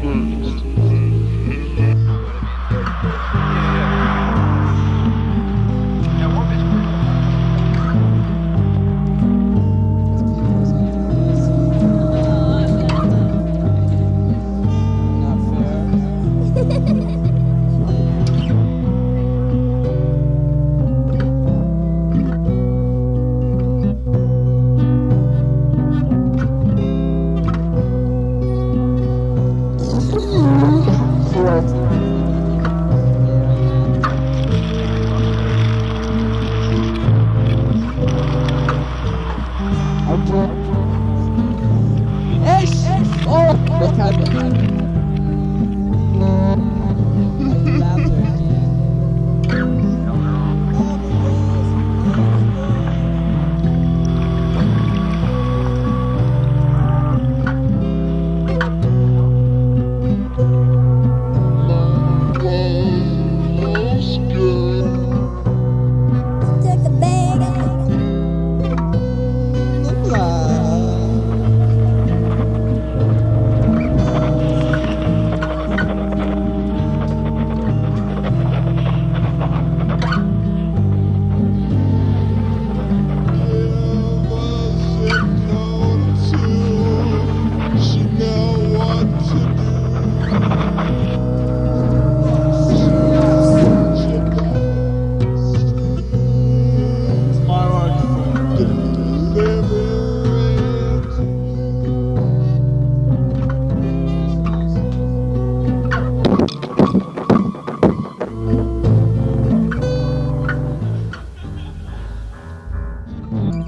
Mm-hmm. olsun. Eş! Oh! Beter beter. Mm-hmm.